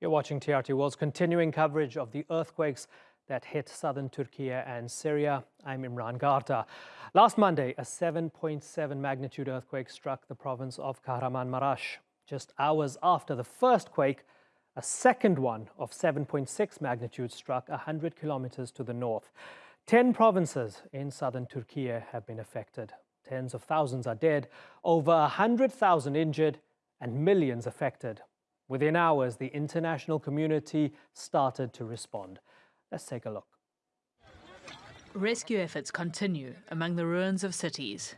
You're watching TRT World's continuing coverage of the earthquakes that hit southern Turkey and Syria. I'm Imran Garda. Last Monday, a 7.7 magnitude earthquake struck the province of Kahramanmaraş. Just hours after the first quake, a second one of 7.6 magnitude struck 100 kilometers to the north. Ten provinces in southern Turkey have been affected. Tens of thousands are dead, over 100,000 injured, and millions affected. Within hours, the international community started to respond. Let's take a look. Rescue efforts continue among the ruins of cities.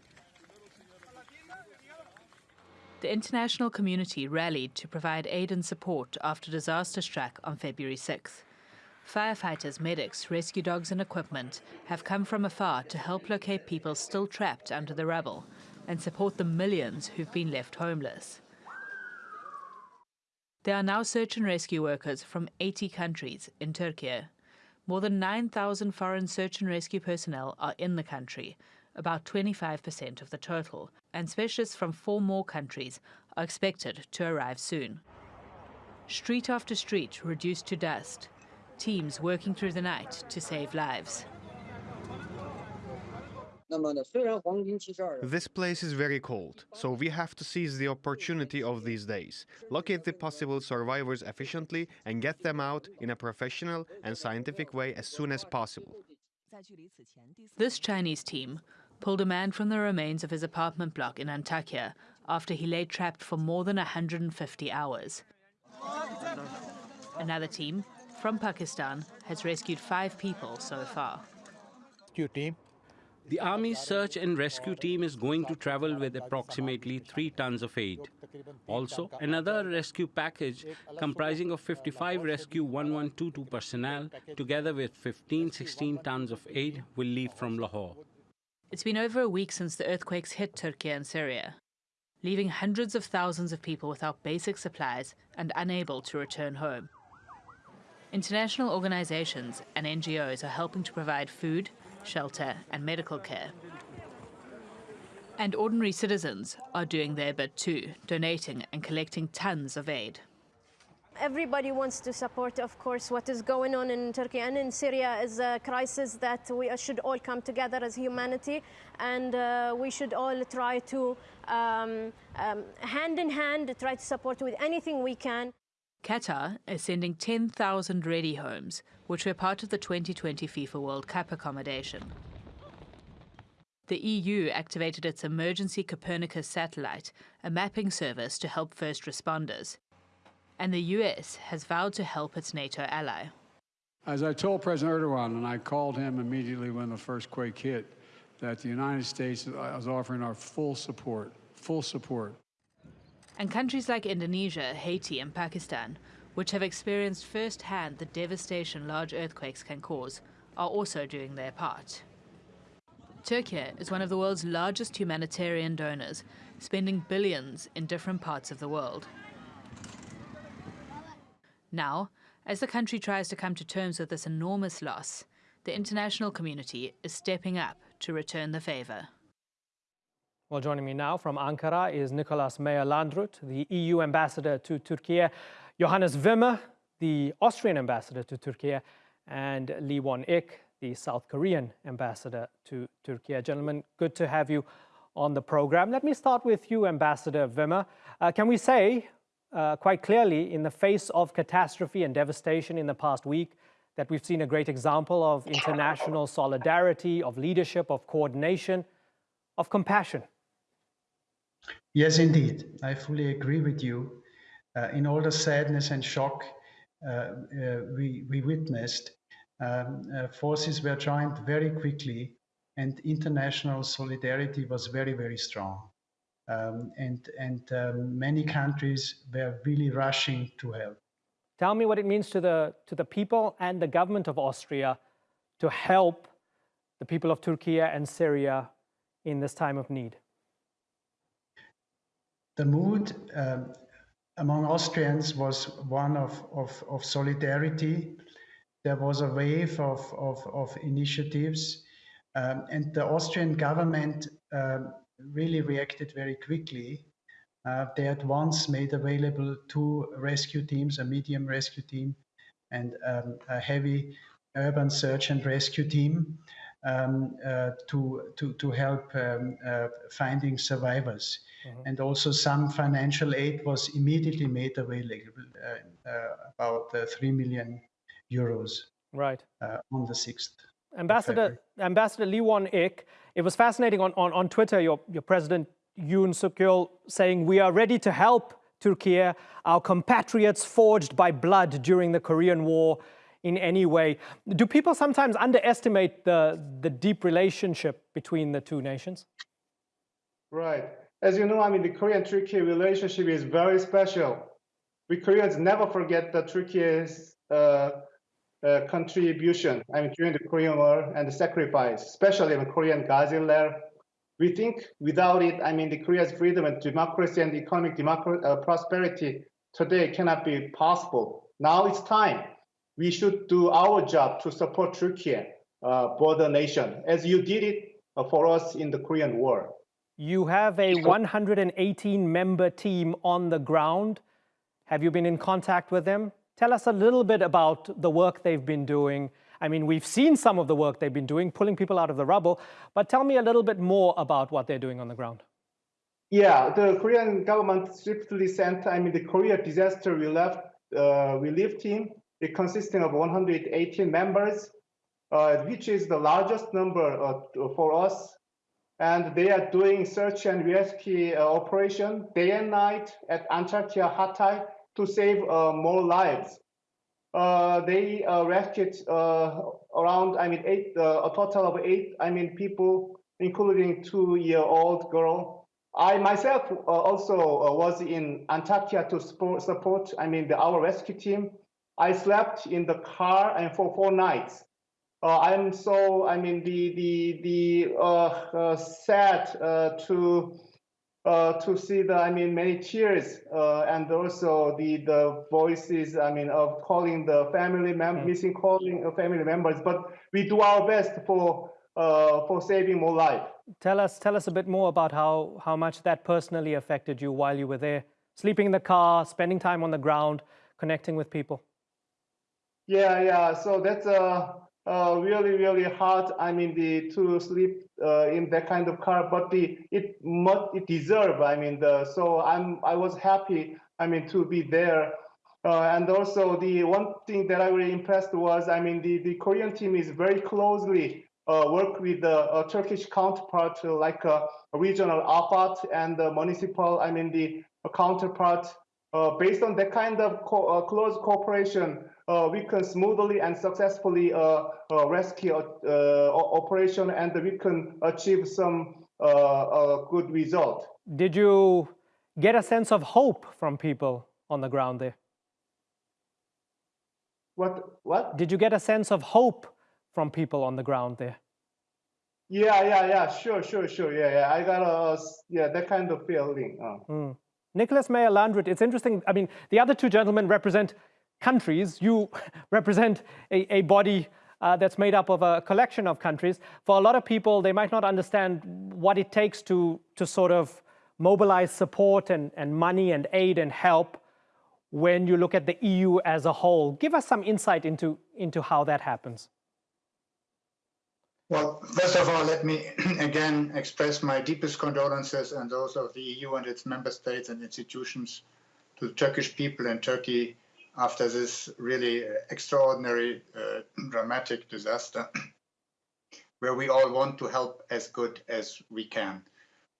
The international community rallied to provide aid and support after disaster struck on February 6th. Firefighters, medics, rescue dogs and equipment have come from afar to help locate people still trapped under the rubble and support the millions who've been left homeless. There are now search and rescue workers from 80 countries in Turkey. More than 9,000 foreign search and rescue personnel are in the country, about 25% of the total, and specialists from four more countries are expected to arrive soon. Street after street reduced to dust, teams working through the night to save lives. This place is very cold, so we have to seize the opportunity of these days, locate the possible survivors efficiently, and get them out in a professional and scientific way as soon as possible. This Chinese team pulled a man from the remains of his apartment block in Antakya after he lay trapped for more than 150 hours. Another team from Pakistan has rescued five people so far. Rescue team the Army's search and rescue team is going to travel with approximately 3 tons of aid. Also, another rescue package comprising of 55 Rescue 1122 personnel, together with 15-16 tons of aid, will leave from Lahore. It's been over a week since the earthquakes hit Turkey and Syria, leaving hundreds of thousands of people without basic supplies and unable to return home. International organizations and NGOs are helping to provide food, shelter, and medical care. And ordinary citizens are doing their bit too, donating and collecting tons of aid. Everybody wants to support, of course, what is going on in Turkey and in Syria is a crisis that we should all come together as humanity and uh, we should all try to, um, um, hand in hand, try to support with anything we can. Qatar is sending 10,000 ready homes, which were part of the 2020 FIFA World Cup accommodation. The EU activated its emergency Copernicus satellite, a mapping service to help first responders. And the US has vowed to help its NATO ally. As I told President Erdogan, and I called him immediately when the first quake hit, that the United States is offering our full support, full support and countries like Indonesia, Haiti, and Pakistan, which have experienced firsthand the devastation large earthquakes can cause, are also doing their part. Turkey is one of the world's largest humanitarian donors, spending billions in different parts of the world. Now, as the country tries to come to terms with this enormous loss, the international community is stepping up to return the favour. Well, joining me now from Ankara is Nicolas Meyer-Landrut, the EU ambassador to Turkey, Johannes Wimmer, the Austrian ambassador to Turkey, and Lee Won-ik, the South Korean ambassador to Turkey. Gentlemen, good to have you on the program. Let me start with you, Ambassador Wimmer. Uh, can we say uh, quite clearly, in the face of catastrophe and devastation in the past week, that we've seen a great example of international solidarity, of leadership, of coordination, of compassion? Yes, indeed. I fully agree with you. Uh, in all the sadness and shock uh, uh, we, we witnessed, um, uh, forces were joined very quickly and international solidarity was very, very strong. Um, and and um, many countries were really rushing to help. Tell me what it means to the, to the people and the government of Austria to help the people of Turkey and Syria in this time of need the mood um, among Austrians was one of, of, of, solidarity. There was a wave of, of, of initiatives, um, and the Austrian government um, really reacted very quickly Uh, they at once made available two rescue teams, a medium rescue team and um, a heavy urban search and rescue team um, uh, to, to, to help um, uh, finding survivors. Mm-hmm. And also some financial aid was immediately made available, uh, uh about uh, 3 million euros. Right. Uh, on the 6th. Ambassador, Ambassador Lee Won-ik, it was fascinating on, on, on Twitter, your, your president Yoon Suk Yeol saying, we are ready to help Turkey, our compatriots forged by blood during the Korean War in any way. Do people sometimes underestimate the, the deep relationship between the two nations? Right. As you know, I mean, the Korean-Turkey relationship is very special. We Koreans never forget the Turkey's uh, uh, contribution, I mean, during the Korean War and the sacrifice, especially the Korean Gazi We think without it, I mean, the Korea's freedom and democracy and economic democracy, uh, prosperity today cannot be possible. Now it's time. We should do our job to support Turkey, uh, border nation, as you did it uh, for us in the Korean War. You have a 118 member team on the ground. Have you been in contact with them? Tell us a little bit about the work they've been doing. I mean, we've seen some of the work they've been doing, pulling people out of the rubble, but tell me a little bit more about what they're doing on the ground. Yeah, the Korean government swiftly sent, I mean, the Korea disaster relief, uh, relief team, it consisting of 118 members, uh, which is the largest number uh, for us and they are doing search and rescue uh, operation day and night at Antakya Hatay to save uh, more lives. Uh, they uh, rescued uh, around, I mean, eight, uh, a total of eight, I mean, people, including two-year-old girl. I myself also was in Antakya to support, support, I mean, the, our rescue team. I slept in the car and for four nights I'm so I mean the the the uh, uh, sad uh, to uh, to see the I mean many tears uh, and also the the voices I mean of calling the family mem mm. missing calling family members. But we do our best for for saving more life. Tell us tell us a bit more about how how much that personally affected you while you were there, sleeping in the car, spending time on the ground, connecting with people. Yeah, yeah. So that's uh uh, really, really hard. I mean, the to sleep uh, in that kind of car, but the it must it deserve. I mean, the so I'm I was happy. I mean, to be there. Uh, and also the one thing that I really impressed was, I mean, the, the Korean team is very closely uh, work with the uh, Turkish counterpart, like a, regional AFAD and the municipal, I mean, the counterpart. Based on that kind of co close cooperation, uh, we can smoothly and successfully uh, uh, rescue operation and we can achieve some good result. Did you get a sense of hope from people on the ground there? What? What? Did you get a sense of hope from people on the ground there? Yeah, yeah, yeah. Sure, sure, sure. Yeah, yeah. I got a yeah that kind of feeling. Uh. Mm. Nicholas Meyer Landrut. It's interesting. I mean, the other two gentlemen represent countries. You represent a, a body uh, that's made up of a collection of countries. For a lot of people, they might not understand what it takes to, to sort of mobilize support and, and money and aid and help when you look at the EU as a whole. Give us some insight into, into how that happens. Well, first of all, let me again express my deepest condolences and those of the EU and its member states and institutions to the Turkish people and Turkey after this really extraordinary, uh, dramatic disaster, where we all want to help as good as we can.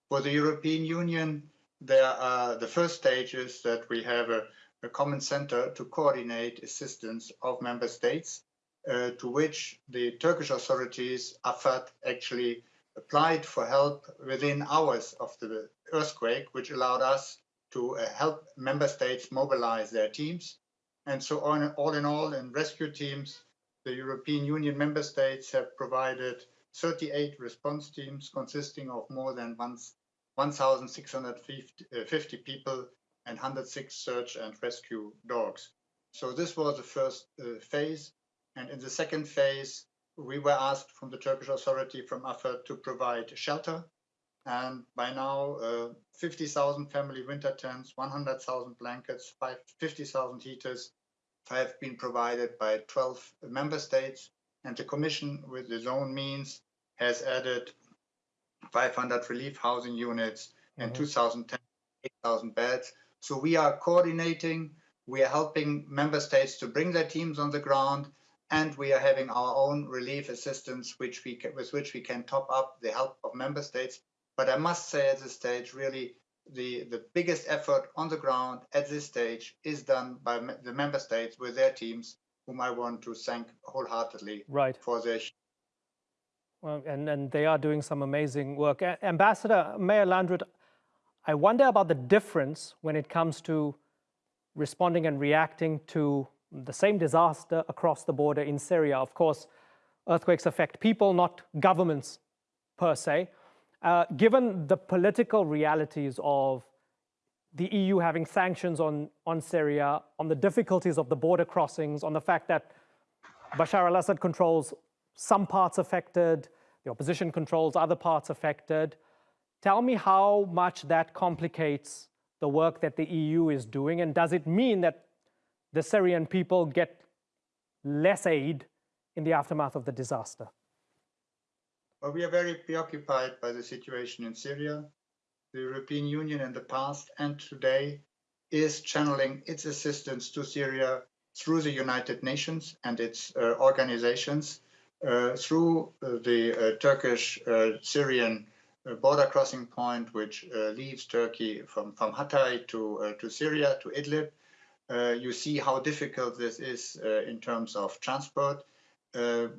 For the European Union, there are the first stages that we have a, a common center to coordinate assistance of member states, uh, to which the Turkish authorities, AFAD, actually applied for help within hours of the earthquake, which allowed us to uh, help member states mobilize their teams and so on, all in all, in rescue teams, the European Union member states have provided 38 response teams consisting of more than 1,650 people and 106 search and rescue dogs. So this was the first uh, phase. And in the second phase, we were asked from the Turkish authority, from AFAD, to provide shelter And by now, uh, 50,000 family winter tents, 100,000 blankets, 50,000 heaters have been provided by 12 member states. And the Commission, with its own means, has added 500 relief housing units and mm -hmm. 2,000 8,000 beds. So we are coordinating, we are helping member states to bring their teams on the ground, and we are having our own relief assistance, which we can, with which we can top up the help of member states. But I must say at this stage, really, the, the biggest effort on the ground at this stage is done by the member states with their teams, whom I want to thank wholeheartedly right. for their well, and, and they are doing some amazing work. A Ambassador Meyer Landrut, I wonder about the difference when it comes to responding and reacting to the same disaster across the border in Syria. Of course, earthquakes affect people, not governments per se. Uh, given the political realities of the EU having sanctions on, on Syria, on the difficulties of the border crossings, on the fact that Bashar al-Assad controls some parts affected, the opposition controls other parts affected, Tell me how much that complicates the work that the EU is doing, and does it mean that the Syrian people get less aid in the aftermath of the disaster? Well, we are very preoccupied by the situation in Syria. The European Union in the past and today is channeling its assistance to Syria through the United Nations and its uh, organizations, uh, through uh, the uh, Turkish uh, Syrian a border crossing point which uh, leaves Turkey from, from Hatay to, uh, to Syria, to Idlib. Uh, you see how difficult this is in terms of transport.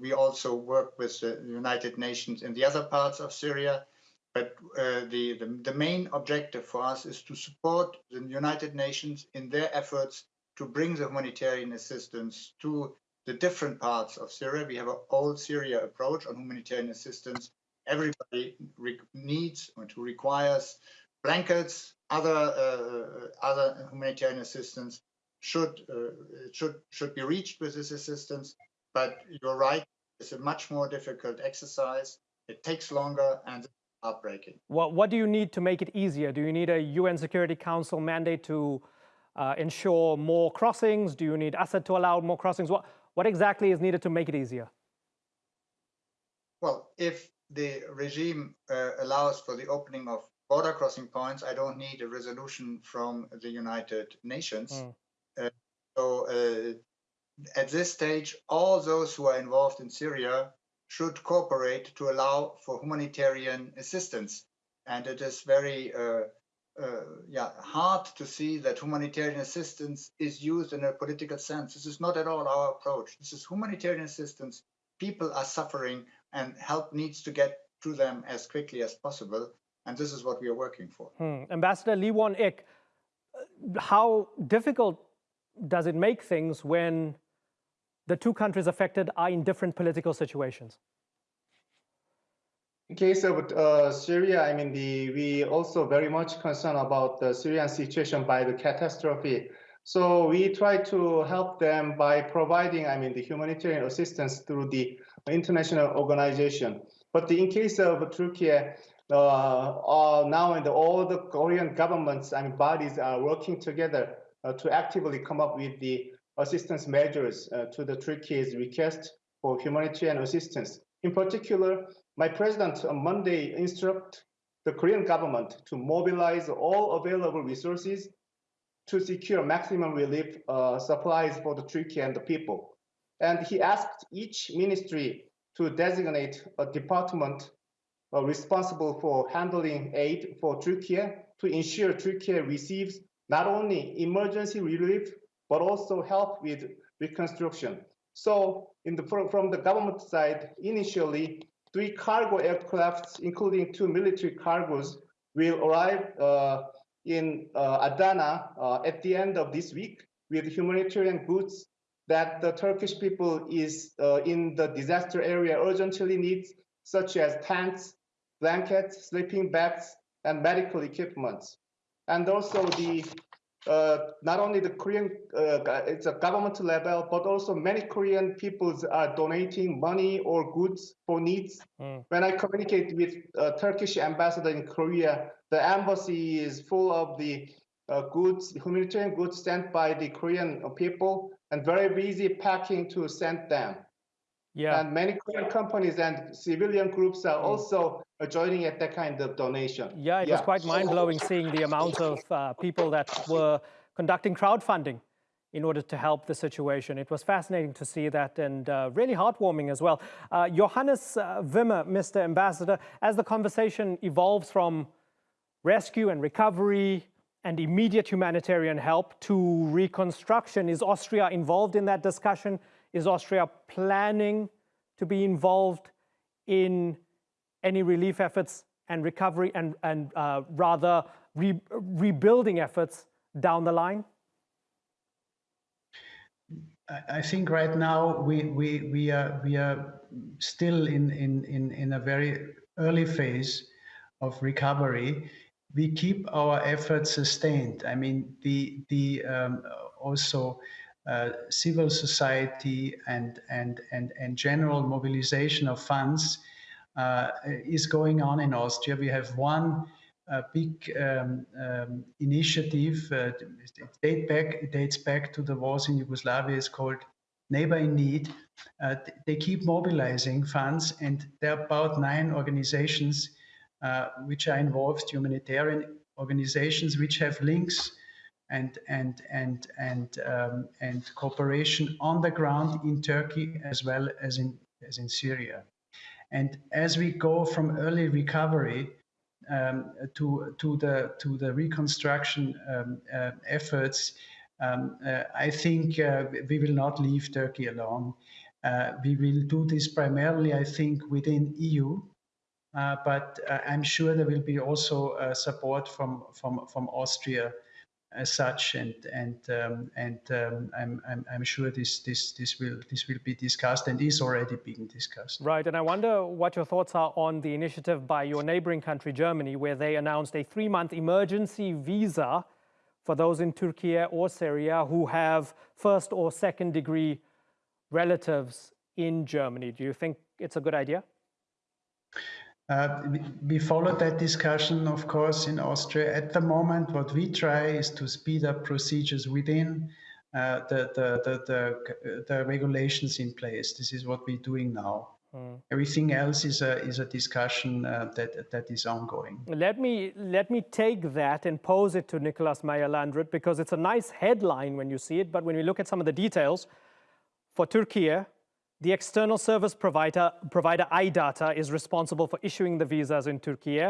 we also work with the United Nations in the other parts of Syria. But uh, the, the, the, main objective for us is to support the United Nations in their efforts to bring the humanitarian assistance to the different parts of Syria. We have an all Syria approach on humanitarian assistance everybody needs or to requires blankets, other uh, other humanitarian assistance should uh, should should be reached with this assistance. But you're right; it's a much more difficult exercise. It takes longer and it's heartbreaking. What what do you need to make it easier? Do you need a UN Security Council mandate to uh, ensure more crossings? Do you need Assad to allow more crossings? What what exactly is needed to make it easier? Well, if the regime uh, allows for the opening of border crossing points, I don't need a resolution from the United Nations. Mm. Uh, so uh, at this stage, all those who are involved in Syria should cooperate to allow for humanitarian assistance. And it is very uh, uh, yeah, hard to see that humanitarian assistance is used in a political sense. This is not at all our approach. This is humanitarian assistance. People are suffering and help needs to get to them as quickly as possible. And this is what we are working for. Hmm. Ambassador Lee Won-ik, how difficult does it make things when the two countries affected are in different political situations? In case of uh, Syria, I mean, the, we also very much concerned about the Syrian situation by the catastrophe. So we try to help them by providing, I mean, the humanitarian assistance through the international organization. But in case of Turkey, uh, uh, now and all the Korean governments and bodies are working together to actively come up with the assistance measures uh, to the Turkey's request for humanitarian assistance. In particular, my president on Monday instructed the Korean government to mobilize all available resources to secure maximum relief uh, supplies for the Turkey and the people. And he asked each ministry to designate a department uh, responsible for handling aid for Turkey to ensure Turkey receives not only emergency relief, but also help with reconstruction. So the, from the government side, initially, three cargo aircrafts, including two military cargos, will arrive uh, in uh, Adana uh, at the end of this week with humanitarian goods that the Turkish people is uh, in the disaster area urgently needs, such as tents, blankets, sleeping bags, and medical equipment. And also the uh, not only the Korean, uh, it's a government level, but also many Korean peoples are donating money or goods for needs. Mm. When I communicate with uh, Turkish ambassador in Korea, the embassy is full of the uh, goods, humanitarian goods sent by the Korean people, and very busy packing to send them. Yeah. And many companies and civilian groups are also joining at that kind of donation. Yeah, it was quite mind-blowing seeing the amount of uh, people that were conducting crowdfunding in order to help the situation. It was fascinating to see that and uh, really heartwarming as well. Uh, Johannes uh, Wimmer, Mr. Ambassador, as the conversation evolves from rescue and recovery and immediate humanitarian help to reconstruction, is Austria involved in that discussion? Is Austria planning to be involved in any relief efforts and recovery and, and uh, rather re rebuilding efforts down the line? I think right now we, we, we, are, we are still in, in, in, in a very early phase of recovery. We keep our efforts sustained. I mean, the, the um, also civil society and, and, and, and general mobilization of funds uh, is going on in Austria. We have one uh, big um, um, initiative. Uh, it, date back, it dates back to the wars in Yugoslavia. It's called Neighbor in Need. Uh, they keep mobilizing funds, and there are about nine organizations uh, which are involved, humanitarian organizations which have links and and and and um, and cooperation on the ground in Turkey as well as in as in Syria. And as we go from early recovery um, to to the to the reconstruction um, uh, efforts, um, uh, I think uh, we will not leave Turkey alone. Uh, we will do this primarily, I think, within EU. Uh, but uh, I'm sure there will be also support from from from Austria as such, and and um, and um, I'm, I'm I'm sure this this this will this will be discussed and is already being discussed. Right, and I wonder what your thoughts are on the initiative by your neighboring country, Germany, where they announced a three-month emergency visa for those in Turkey or Syria who have first or second degree relatives in Germany. Do you think it's a good idea? Uh, we followed that discussion, of course, in Austria. At the moment, what we try is to speed up procedures within uh, the, the, the, the, the, regulations in place. This is what we're doing now. Mm. Everything else is a, is a discussion uh, that, that is ongoing. Let me, let me take that and pose it to Nicolas Meyer-Landrut because it's a nice headline when you see it, but when we look at some of the details, for Turkey, the external service provider, provider iData is responsible for issuing the visas in Turkey.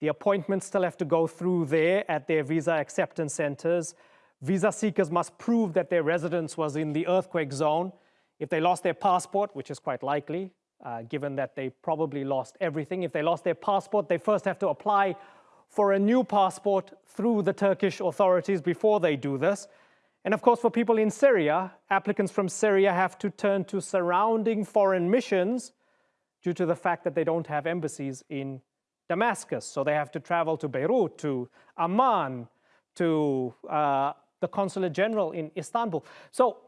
The appointments still have to go through there at their visa acceptance centers. Visa seekers must prove that their residence was in the earthquake zone. If they lost their passport, which is quite likely, uh, given that they probably lost everything, if they lost their passport, they first have to apply for a new passport through the Turkish authorities before they do this. And of course, for people in Syria, applicants from Syria have to turn to surrounding foreign missions due to the fact that they don't have embassies in Damascus. So they have to travel to Beirut, to Amman, to uh, the consulate general in Istanbul. So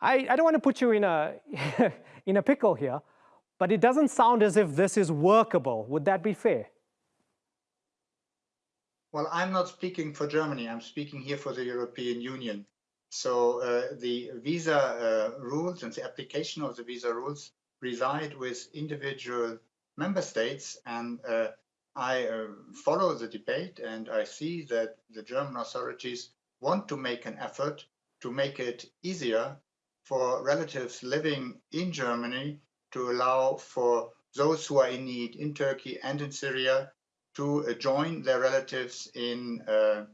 I, I don't want to put you in a, in a pickle here, but it doesn't sound as if this is workable. Would that be fair? Well, I'm not speaking for Germany. I'm speaking here for the European Union. So uh, the visa uh, rules and the application of the visa rules reside with individual member states. And uh, I uh, follow the debate and I see that the German authorities want to make an effort to make it easier for relatives living in Germany to allow for those who are in need in Turkey and in Syria to uh, join their relatives in uh,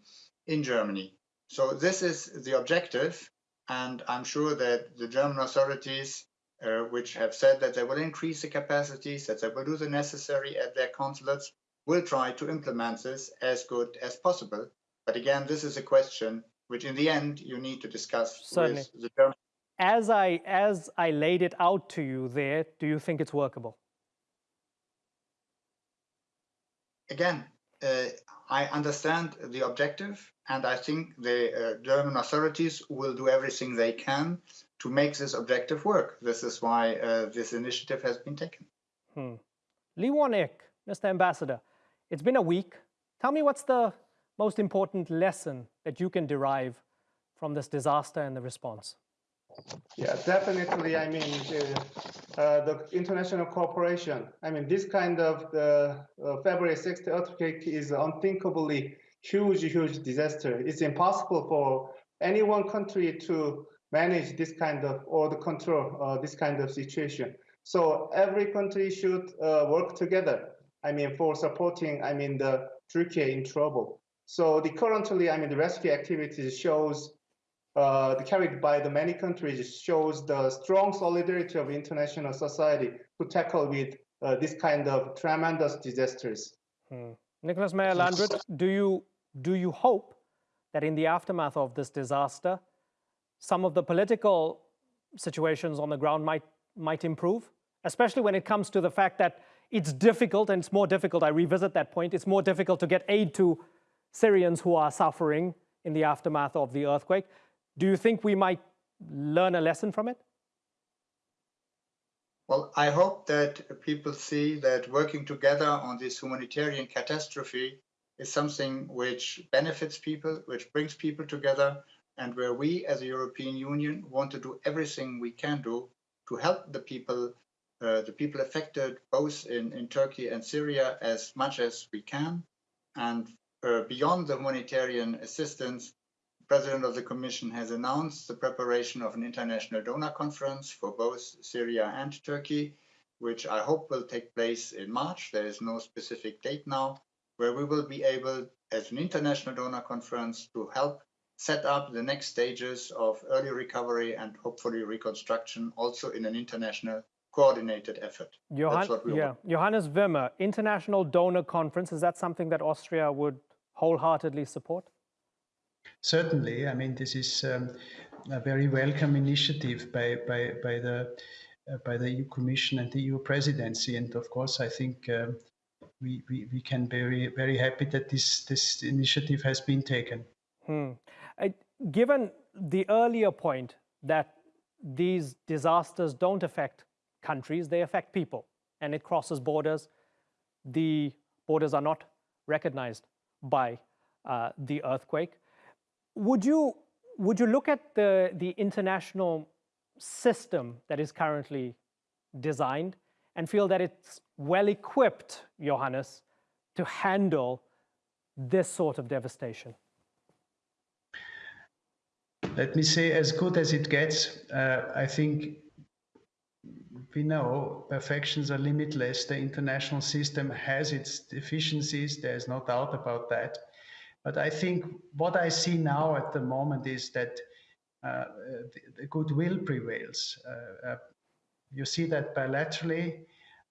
in Germany. So this is the objective, and I'm sure that the German authorities, uh, which have said that they will increase the capacities, that they will do the necessary at their consulates, will try to implement this as good as possible. But again, this is a question which, in the end, you need to discuss Certainly. with the German. As I as I laid it out to you there, do you think it's workable? Again, uh, I understand the objective, and I think the uh, German authorities will do everything they can to make this objective work. This is why uh, this initiative has been taken. Hmm. Lee Won-ik, Mr. Ambassador, it's been a week. Tell me what's the most important lesson that you can derive from this disaster and the response? Yeah, definitely. I mean, the, uh, the international cooperation. I mean, this kind of the uh, February 6th earthquake is unthinkably huge, huge disaster. It's impossible for any one country to manage this kind of or the control uh, this kind of situation. So every country should uh, work together. I mean, for supporting. I mean, the Turkey in trouble. So the currently, I mean, the rescue activities shows uh, carried by the many countries shows the strong solidarity of international society to tackle with uh, this kind of tremendous disasters. Hmm. Nicholas Meyer Landrut, do you do you hope that in the aftermath of this disaster, some of the political situations on the ground might might improve, especially when it comes to the fact that it's difficult and it's more difficult. I revisit that point. It's more difficult to get aid to Syrians who are suffering in the aftermath of the earthquake. Do you think we might learn a lesson from it? Well, I hope that people see that working together on this humanitarian catastrophe is something which benefits people, which brings people together, and where we as a European Union want to do everything we can do to help the people, uh, the people affected both in, in Turkey and Syria as much as we can. And uh, beyond the humanitarian assistance, President of the Commission has announced the preparation of an international donor conference for both Syria and Turkey, which I hope will take place in March. There is no specific date now, where we will be able, as an international donor conference, to help set up the next stages of early recovery and hopefully reconstruction, also in an international coordinated effort. Johann, yeah. Johannes Wimmer, International Donor Conference, is that something that Austria would wholeheartedly support? Certainly, I mean this is um, a very welcome initiative by by by the uh, by the EU Commission and the EU Presidency, and of course, I think um, we, we we can be very very happy that this this initiative has been taken. Hmm. I, given the earlier point that these disasters don't affect countries, they affect people, and it crosses borders. The borders are not recognized by uh, the earthquake. Would you, would you look at the, the international system that is currently designed and feel that it's well equipped, Johannes, to handle this sort of devastation? Let me say, as good as it gets, uh, I think we know perfections are limitless. The international system has its deficiencies, there's no doubt about that. But I think what I see now at the moment is that uh, the, the, goodwill prevails. Uh, uh, you see that bilaterally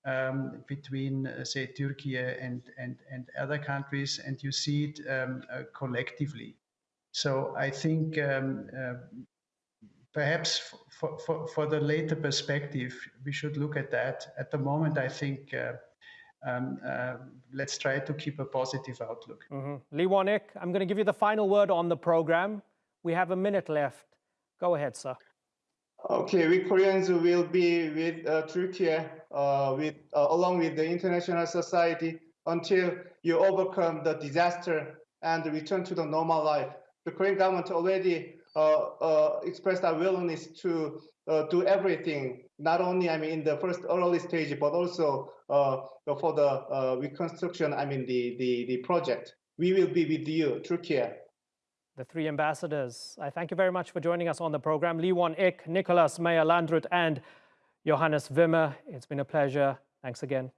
um, between, uh, say, Turkey and, and, and other countries, and you see it um, uh, collectively. So I think um, uh, perhaps for, for, for the later perspective, we should look at that. At the moment, I think um, uh, let's try to keep a positive outlook. Mm -hmm. Lee Won-ik, I'm going to give you the final word on the program. We have a minute left. Go ahead, sir. Okay, we Koreans will be with uh, Turkey, uh, with uh, along with the international society until you overcome the disaster and return to the normal life. The Korean government already uh, uh, expressed our willingness to uh, do everything, not only I mean in the first early stage, but also for the reconstruction. I mean the, the the project. We will be with you, Turkey. The three ambassadors. I thank you very much for joining us on the program. Lee Won-ik, Nicholas Meyer Landrut, and Johannes Wimmer. It's been a pleasure. Thanks again.